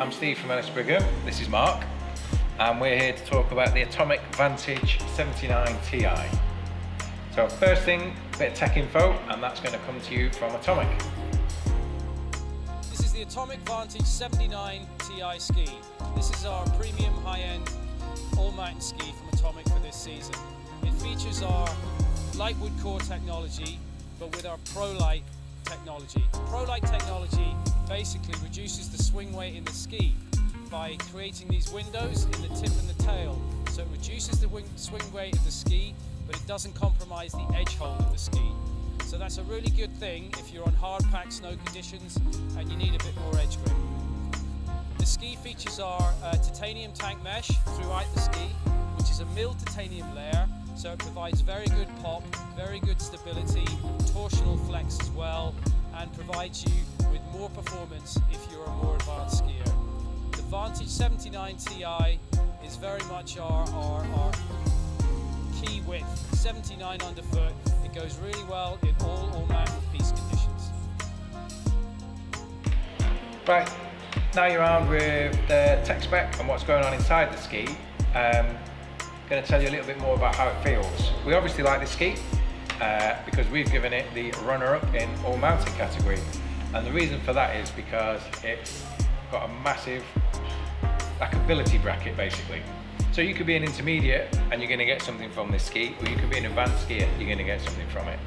I'm Steve from Ellis Brigham, this is Mark, and we're here to talk about the Atomic Vantage 79 Ti. So first thing, bit of tech info, and that's going to come to you from Atomic. This is the Atomic Vantage 79 Ti ski. This is our premium high-end all-mountain ski from Atomic for this season. It features our Lightwood core technology, but with our ProLite technology. ProLite technology basically reduces the swing weight in the ski by creating these windows in the tip and the tail. So it reduces the swing weight of the ski, but it doesn't compromise the edge hold of the ski. So that's a really good thing if you're on hard packed snow conditions and you need a bit more edge grip. The ski features uh, titanium tank mesh throughout the ski, which is a milled titanium layer so it provides very good pop, very good stability, torsional flex as well, and provides you with more performance if you're a more advanced skier. The Vantage 79 Ti is very much our, our, our key width, 79 underfoot. It goes really well in all all-mountain piste conditions. Right, now you're armed with the tech spec and what's going on inside the ski. Um, going to tell you a little bit more about how it feels. We obviously like this ski uh, because we've given it the runner-up in all mountain category. And the reason for that is because it's got a massive like ability bracket basically. So you could be an intermediate and you're going to get something from this ski, or you could be an advanced skier, you're going to get something from it.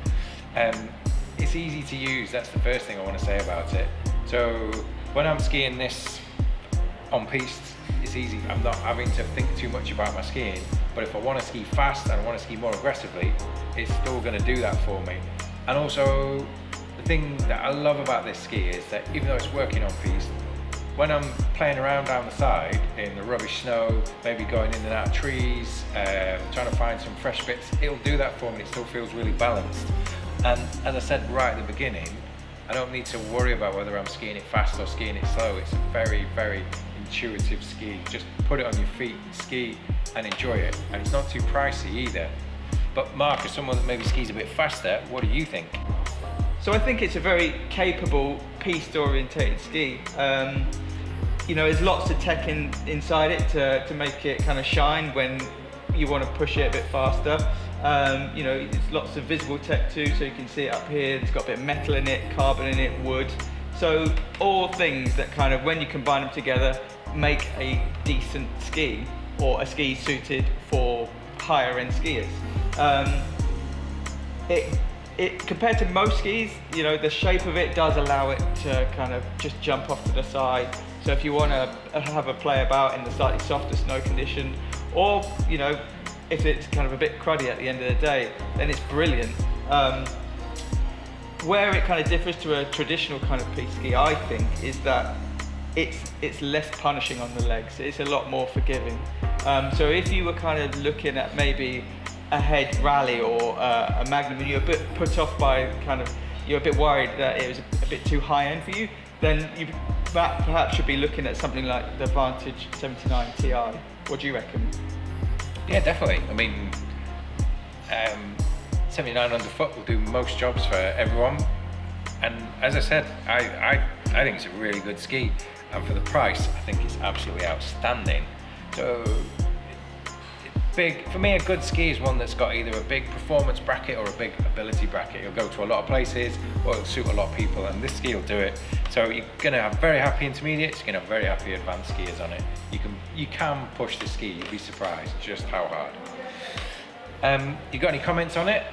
Um, it's easy to use, that's the first thing I want to say about it. So when I'm skiing this on piste, it's easy. I'm not having to think too much about my skiing. But if I want to ski fast and I want to ski more aggressively, it's still going to do that for me. And also, the thing that I love about this ski is that even though it's working on piste, when I'm playing around down the side in the rubbish snow, maybe going in and out of trees, um, trying to find some fresh bits, it'll do that for me. It still feels really balanced. And as I said right at the beginning, I don't need to worry about whether I'm skiing it fast or skiing it slow. It's very, very intuitive ski. Just put it on your feet, ski and enjoy it. And it's not too pricey either. But Mark, as someone that maybe skis a bit faster, what do you think? So I think it's a very capable, piste orientated ski. Um, you know, there's lots of tech in, inside it to, to make it kind of shine when you want to push it a bit faster. Um, you know, it's lots of visible tech too, so you can see it up here. It's got a bit of metal in it, carbon in it, wood. So all things that kind of, when you combine them together, make a decent ski or a ski suited for higher end skiers. Um, it, it, compared to most skis, you know, the shape of it does allow it to kind of just jump off to the side. So if you want to have a play about in the slightly softer snow condition, or, you know, if it's kind of a bit cruddy at the end of the day, then it's brilliant. Um, where it kind of differs to a traditional kind of piste ski, I think, is that it's it's less punishing on the legs. It's a lot more forgiving. Um, so if you were kind of looking at maybe a head rally or uh, a magnum and you're a bit put off by kind of you're a bit worried that it was a, bit too high end for you, then you perhaps should be looking at something like the Vantage 79 Ti. What do you reckon? Yeah, definitely. I mean, um, 79 underfoot will do most jobs for everyone. And as I said, I, I, I think it's a really good ski. And for the price, I think it's absolutely outstanding. So big, for me a good ski is one that's got either a big performance bracket or a big ability bracket. You'll go to a lot of places or it'll suit a lot of people and this ski will do it. So you're gonna have very happy intermediates, you're gonna have very happy advanced skiers on it. You can, you can push the ski, you'll be surprised just how hard. Um, you got any comments on it?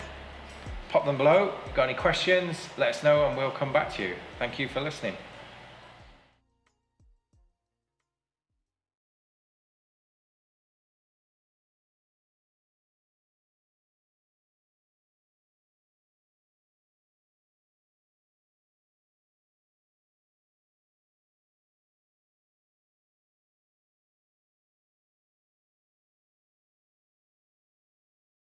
Pop them below. Got any questions, let us know and we'll come back to you. Thank you for listening.